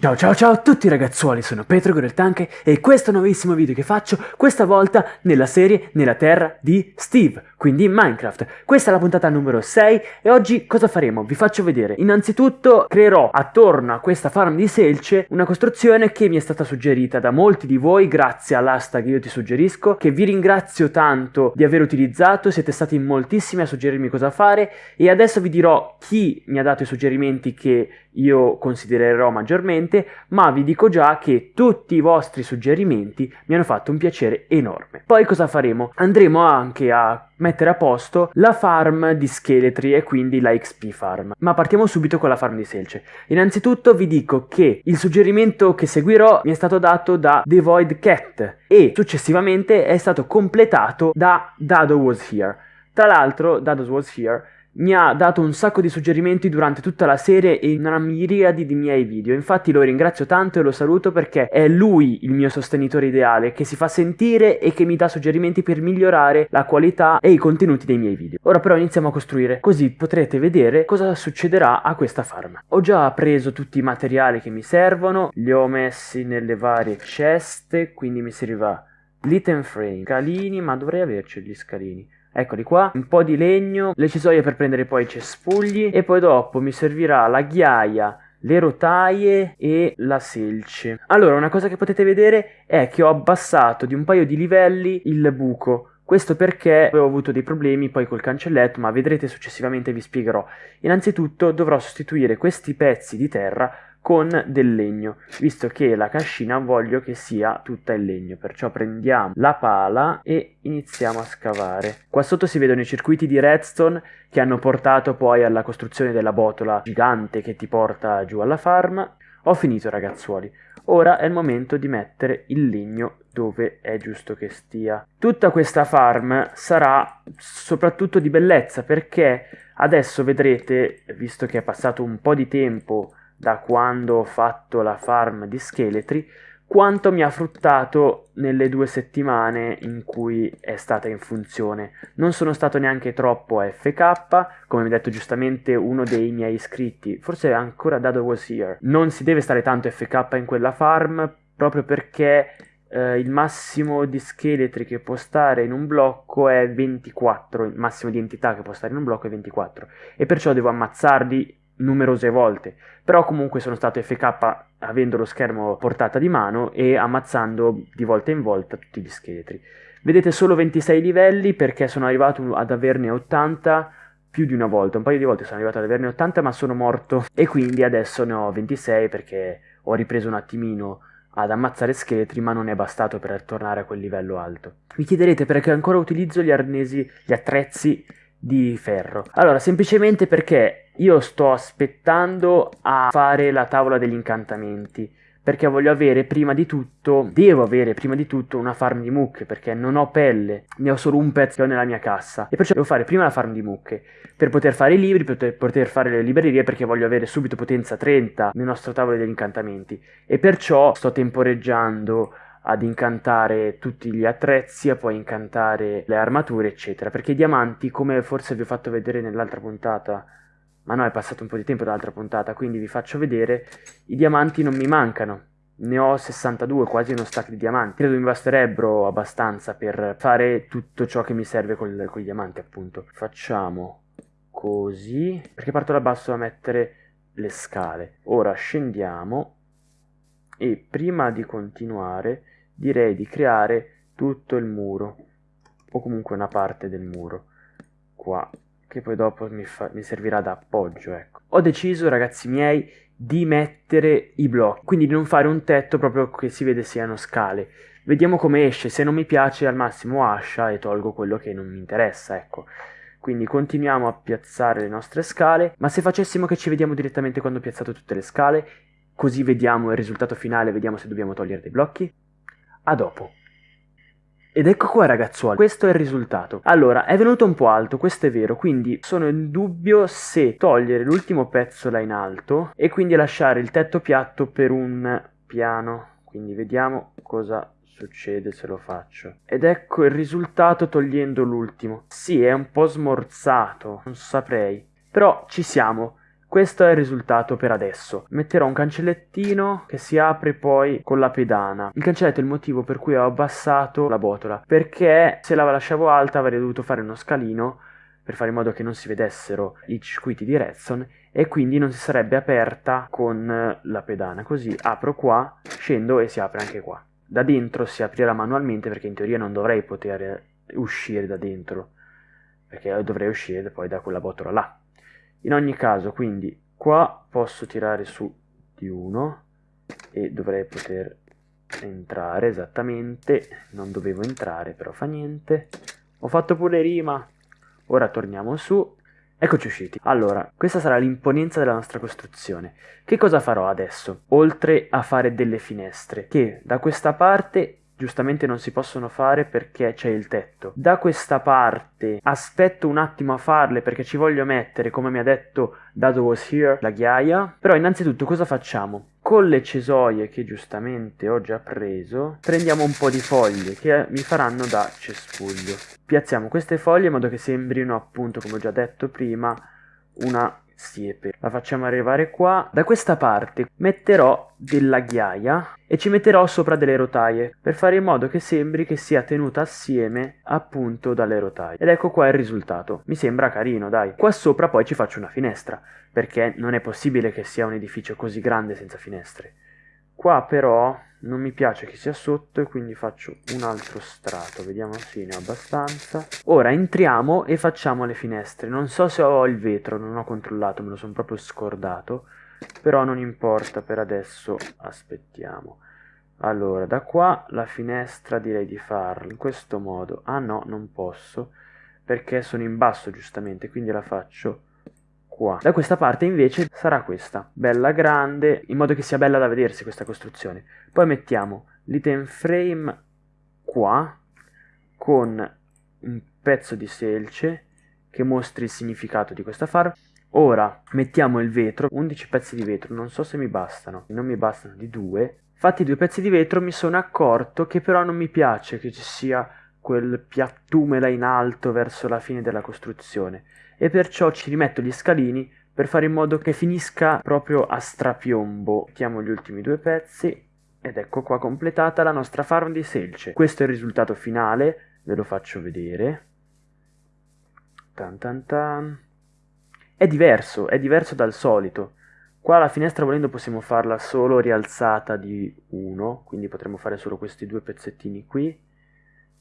Ciao ciao ciao a tutti ragazzuoli, sono Petro Goreltanche e questo nuovissimo video che faccio, questa volta nella serie Nella Terra di Steve, quindi in Minecraft. Questa è la puntata numero 6 e oggi cosa faremo? Vi faccio vedere. Innanzitutto creerò attorno a questa farm di selce una costruzione che mi è stata suggerita da molti di voi grazie all'hashtag io ti suggerisco, che vi ringrazio tanto di aver utilizzato, siete stati moltissimi a suggerirmi cosa fare e adesso vi dirò chi mi ha dato i suggerimenti che io considererò maggiormente, ma vi dico già che tutti i vostri suggerimenti mi hanno fatto un piacere enorme. Poi cosa faremo? Andremo anche a mettere a posto la farm di scheletri e quindi la XP farm. Ma partiamo subito con la farm di selce. Innanzitutto vi dico che il suggerimento che seguirò mi è stato dato da The Void Cat e successivamente è stato completato da Dado Was Here. Tra l'altro, Dado Was Here mi ha dato un sacco di suggerimenti durante tutta la serie e in una miriade di miei video. Infatti lo ringrazio tanto e lo saluto perché è lui il mio sostenitore ideale che si fa sentire e che mi dà suggerimenti per migliorare la qualità e i contenuti dei miei video. Ora però iniziamo a costruire, così potrete vedere cosa succederà a questa farm. Ho già preso tutti i materiali che mi servono, li ho messi nelle varie ceste, quindi mi serviva litten frame, scalini, ma dovrei averci gli scalini Eccoli qua, un po' di legno, le cisoie per prendere poi i cespugli e poi dopo mi servirà la ghiaia, le rotaie e la selce. Allora, una cosa che potete vedere è che ho abbassato di un paio di livelli il buco. Questo perché avevo avuto dei problemi poi col cancelletto, ma vedrete successivamente vi spiegherò. Innanzitutto dovrò sostituire questi pezzi di terra con del legno, visto che la cascina voglio che sia tutta in legno, perciò prendiamo la pala e iniziamo a scavare. Qua sotto si vedono i circuiti di redstone che hanno portato poi alla costruzione della botola gigante che ti porta giù alla farm. Ho finito ragazzuoli, ora è il momento di mettere il legno dove è giusto che stia. Tutta questa farm sarà soprattutto di bellezza perché adesso vedrete, visto che è passato un po' di tempo da quando ho fatto la farm di scheletri, quanto mi ha fruttato nelle due settimane in cui è stata in funzione. Non sono stato neanche troppo FK, come mi ha detto giustamente uno dei miei iscritti, forse ancora Dado was here. Non si deve stare tanto FK in quella farm, proprio perché eh, il massimo di scheletri che può stare in un blocco è 24, il massimo di entità che può stare in un blocco è 24, e perciò devo ammazzarli numerose volte, però comunque sono stato FK avendo lo schermo portata di mano e ammazzando di volta in volta tutti gli scheletri. Vedete solo 26 livelli perché sono arrivato ad averne 80 più di una volta, un paio di volte sono arrivato ad averne 80 ma sono morto. E quindi adesso ne ho 26 perché ho ripreso un attimino ad ammazzare scheletri ma non è bastato per tornare a quel livello alto. Mi chiederete perché ancora utilizzo gli arnesi, gli attrezzi di ferro. Allora, semplicemente perché io sto aspettando a fare la tavola degli incantamenti. Perché voglio avere prima di tutto, devo avere prima di tutto una farm di mucche, perché non ho pelle, ne ho solo un pezzo nella mia cassa. E perciò devo fare prima la farm di mucche, per poter fare i libri, per poter fare le librerie, perché voglio avere subito potenza 30 nel nostro tavolo degli incantamenti. E perciò sto temporeggiando ad incantare tutti gli attrezzi, a poi incantare le armature, eccetera. Perché i diamanti, come forse vi ho fatto vedere nell'altra puntata, ma no, è passato un po' di tempo dall'altra puntata, quindi vi faccio vedere, i diamanti non mi mancano. Ne ho 62, quasi uno stack di diamanti. Credo mi basterebbero abbastanza per fare tutto ciò che mi serve con, con i diamanti, appunto. Facciamo così, perché parto da basso a mettere le scale. Ora scendiamo e prima di continuare direi di creare tutto il muro o comunque una parte del muro qua che poi dopo mi, fa, mi servirà da appoggio ecco. Ho deciso ragazzi miei di mettere i blocchi quindi di non fare un tetto proprio che si vede siano scale. Vediamo come esce se non mi piace al massimo ascia e tolgo quello che non mi interessa ecco. Quindi continuiamo a piazzare le nostre scale ma se facessimo che ci vediamo direttamente quando ho piazzato tutte le scale così vediamo il risultato finale vediamo se dobbiamo togliere dei blocchi. A dopo. Ed ecco qua ragazzuoli, questo è il risultato. Allora, è venuto un po' alto, questo è vero, quindi sono in dubbio se togliere l'ultimo pezzo là in alto e quindi lasciare il tetto piatto per un piano. Quindi vediamo cosa succede se lo faccio. Ed ecco il risultato togliendo l'ultimo. Sì, è un po' smorzato, non saprei. Però ci siamo. Questo è il risultato per adesso. Metterò un cancellettino che si apre poi con la pedana. Il cancelletto è il motivo per cui ho abbassato la botola, perché se la lasciavo alta avrei dovuto fare uno scalino per fare in modo che non si vedessero i circuiti di redstone e quindi non si sarebbe aperta con la pedana. Così apro qua, scendo e si apre anche qua. Da dentro si aprirà manualmente perché in teoria non dovrei poter uscire da dentro, perché dovrei uscire poi da quella botola là. In ogni caso, quindi qua posso tirare su di 1 e dovrei poter entrare esattamente, non dovevo entrare però fa niente. Ho fatto pure rima. Ora torniamo su. Eccoci usciti. Allora, questa sarà l'imponenza della nostra costruzione. Che cosa farò adesso? Oltre a fare delle finestre, che da questa parte giustamente non si possono fare perché c'è il tetto. Da questa parte aspetto un attimo a farle perché ci voglio mettere, come mi ha detto Dado was here, la ghiaia. Però innanzitutto cosa facciamo? Con le cesoie che giustamente ho già preso, prendiamo un po' di foglie che mi faranno da cespuglio. Piazziamo queste foglie in modo che sembrino appunto, come ho già detto prima, una siepe. La facciamo arrivare qua. Da questa parte metterò della ghiaia e ci metterò sopra delle rotaie per fare in modo che sembri che sia tenuta assieme appunto dalle rotaie. Ed ecco qua il risultato. Mi sembra carino, dai. Qua sopra poi ci faccio una finestra perché non è possibile che sia un edificio così grande senza finestre. Qua però non mi piace che sia sotto e quindi faccio un altro strato, vediamo se ne ho abbastanza. Ora entriamo e facciamo le finestre, non so se ho il vetro, non ho controllato, me lo sono proprio scordato, però non importa, per adesso aspettiamo. Allora, da qua la finestra direi di farla in questo modo, ah no, non posso, perché sono in basso giustamente, quindi la faccio qua. Da questa parte invece sarà questa, bella grande, in modo che sia bella da vedersi questa costruzione. Poi mettiamo l'item frame qua, con un pezzo di selce che mostri il significato di questa farm. Ora mettiamo il vetro, 11 pezzi di vetro, non so se mi bastano, non mi bastano di due. Fatti due pezzi di vetro mi sono accorto che però non mi piace che ci sia quel piattume là in alto verso la fine della costruzione e perciò ci rimetto gli scalini per fare in modo che finisca proprio a strapiombo. Mettiamo gli ultimi due pezzi ed ecco qua completata la nostra farm di selce. Questo è il risultato finale, ve lo faccio vedere. Tan tan tan. È diverso, è diverso dal solito. Qua la finestra volendo possiamo farla solo rialzata di 1, quindi potremmo fare solo questi due pezzettini qui.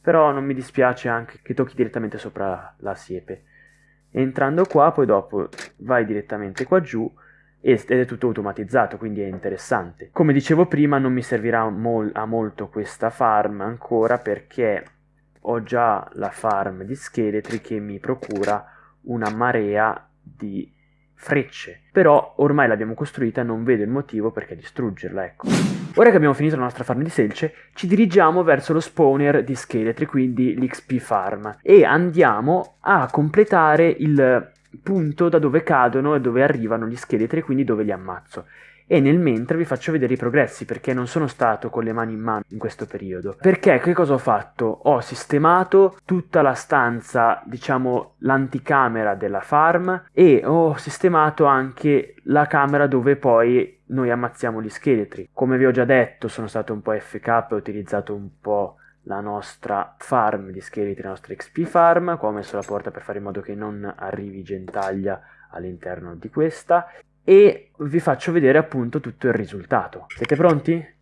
Però non mi dispiace anche che tocchi direttamente sopra la siepe entrando qua poi dopo vai direttamente qua giù ed è tutto automatizzato quindi è interessante come dicevo prima non mi servirà mol a molto questa farm ancora perché ho già la farm di scheletri che mi procura una marea di frecce. Però ormai l'abbiamo costruita non vedo il motivo perché distruggerla, ecco. Ora che abbiamo finito la nostra farm di selce, ci dirigiamo verso lo spawner di scheletri, quindi l'XP farm, e andiamo a completare il punto da dove cadono e dove arrivano gli scheletri, quindi dove li ammazzo e nel mentre vi faccio vedere i progressi perché non sono stato con le mani in mano in questo periodo. Perché che cosa ho fatto? Ho sistemato tutta la stanza, diciamo l'anticamera della farm e ho sistemato anche la camera dove poi noi ammazziamo gli scheletri. Come vi ho già detto sono stato un po' FK ho utilizzato un po' la nostra farm di scheletri, la nostra XP farm, qua ho messo la porta per fare in modo che non arrivi gentaglia all'interno di questa e vi faccio vedere appunto tutto il risultato. Siete pronti?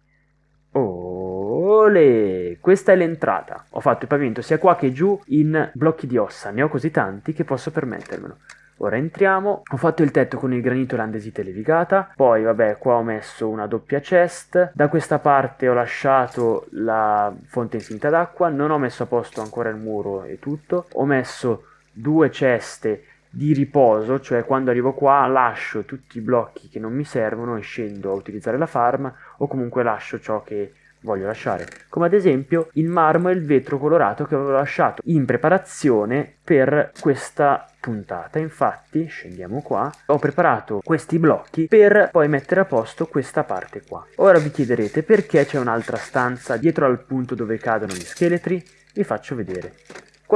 Ole! Questa è l'entrata. Ho fatto il pavimento sia qua che giù in blocchi di ossa, ne ho così tanti che posso permettermelo. Ora entriamo, ho fatto il tetto con il granito landesite levigata, poi vabbè qua ho messo una doppia chest, da questa parte ho lasciato la fonte infinita d'acqua, non ho messo a posto ancora il muro e tutto, ho messo due ceste di riposo, cioè quando arrivo qua lascio tutti i blocchi che non mi servono e scendo a utilizzare la farm o comunque lascio ciò che voglio lasciare, come ad esempio il marmo e il vetro colorato che avevo lasciato in preparazione per questa puntata. Infatti, scendiamo qua, ho preparato questi blocchi per poi mettere a posto questa parte qua. Ora vi chiederete perché c'è un'altra stanza dietro al punto dove cadono gli scheletri? Vi faccio vedere.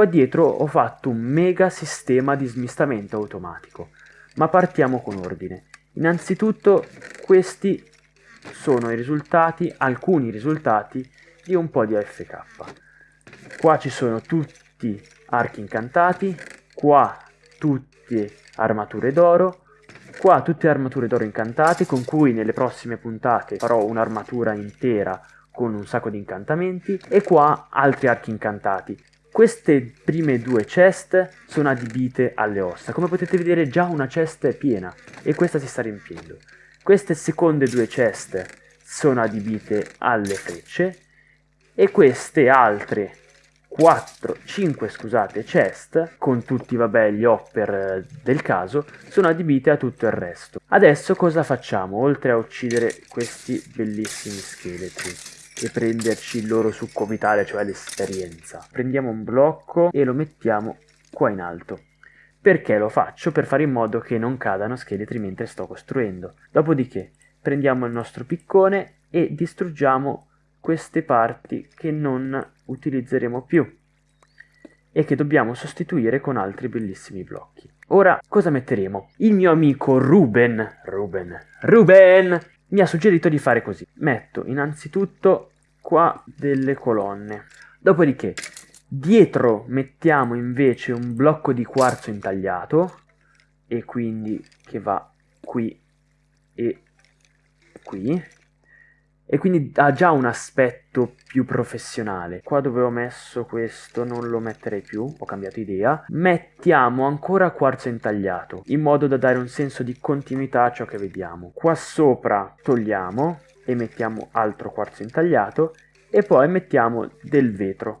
Qua dietro ho fatto un mega sistema di smistamento automatico. ma partiamo con ordine. Innanzitutto questi sono i risultati, alcuni risultati di un po' di AFK. Qua ci sono tutti archi incantati, qua tutte armature d'oro, qua tutte armature d'oro incantate con cui nelle prossime puntate farò un'armatura intera con un sacco di incantamenti e qua altri archi incantati. Queste prime due chest sono adibite alle ossa, come potete vedere già una chest è piena e questa si sta riempiendo. Queste seconde due chest sono adibite alle frecce e queste altre 4, 5 scusate, chest, con tutti vabbè gli hopper eh, del caso, sono adibite a tutto il resto. Adesso cosa facciamo, oltre a uccidere questi bellissimi scheletri? E prenderci il loro succo vitale, cioè l'esperienza. Prendiamo un blocco e lo mettiamo qua in alto. Perché lo faccio? Per fare in modo che non cadano scheletri mentre sto costruendo. Dopodiché prendiamo il nostro piccone e distruggiamo queste parti che non utilizzeremo più e che dobbiamo sostituire con altri bellissimi blocchi. Ora cosa metteremo? Il mio amico Ruben, Ruben, Ruben mi ha suggerito di fare così. Metto innanzitutto qua delle colonne. Dopodiché dietro mettiamo invece un blocco di quarzo intagliato e quindi che va qui e qui e quindi ha già un aspetto più professionale. Qua dove ho messo questo non lo metterei più, ho cambiato idea. Mettiamo ancora quarzo intagliato, in modo da dare un senso di continuità a ciò che vediamo. Qua sopra togliamo e mettiamo altro quarzo intagliato e poi mettiamo del vetro.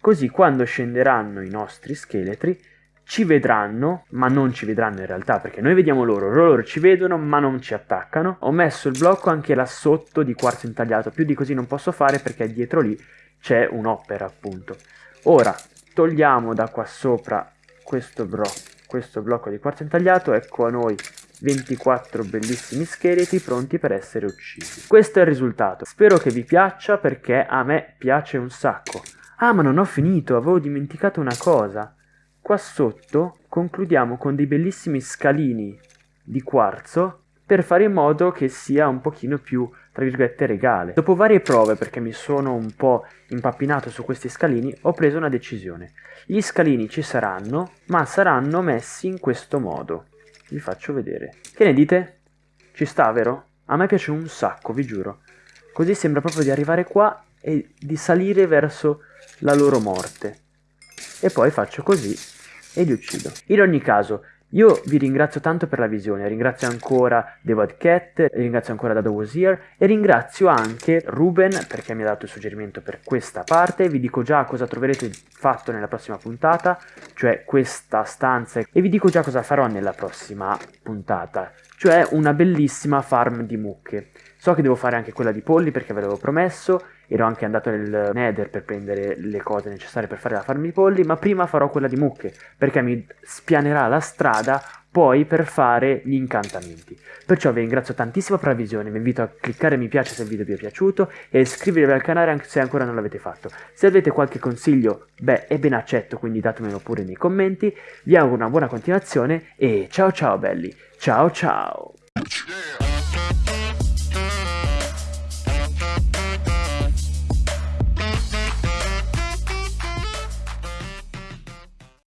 Così quando scenderanno i nostri scheletri ci vedranno, ma non ci vedranno in realtà perché noi vediamo loro, loro ci vedono ma non ci attaccano. Ho messo il blocco anche là sotto di quarzo intagliato, più di così non posso fare perché dietro lì c'è un'opera appunto. Ora togliamo da qua sopra questo, bro questo blocco di quarzo intagliato, ecco a noi 24 bellissimi scheletri pronti per essere uccisi. Questo è il risultato, spero che vi piaccia perché a me piace un sacco. Ah ma non ho finito, avevo dimenticato una cosa. Qua sotto concludiamo con dei bellissimi scalini di quarzo per fare in modo che sia un pochino più, tra virgolette, regale. Dopo varie prove, perché mi sono un po' impappinato su questi scalini, ho preso una decisione. Gli scalini ci saranno, ma saranno messi in questo modo. Vi faccio vedere. Che ne dite? Ci sta, vero? A me piace un sacco, vi giuro. Così sembra proprio di arrivare qua e di salire verso la loro morte e poi faccio così e li uccido. In ogni caso, io vi ringrazio tanto per la visione, ringrazio ancora The Cat, ringrazio ancora Dado Here e ringrazio anche Ruben perché mi ha dato il suggerimento per questa parte, vi dico già cosa troverete fatto nella prossima puntata, cioè questa stanza e vi dico già cosa farò nella prossima puntata, cioè una bellissima farm di mucche. So che devo fare anche quella di polli perché ve l'avevo promesso, ero anche andato nel nether per prendere le cose necessarie per fare la farm di polli, ma prima farò quella di mucche perché mi spianerà la strada poi per fare gli incantamenti. Perciò vi ringrazio tantissimo per la visione, vi invito a cliccare mi piace se il video vi è piaciuto e iscrivervi al canale anche se ancora non l'avete fatto. Se avete qualche consiglio, beh, è ben accetto, quindi datemelo pure nei commenti. Vi auguro una buona continuazione e ciao ciao belli, ciao ciao!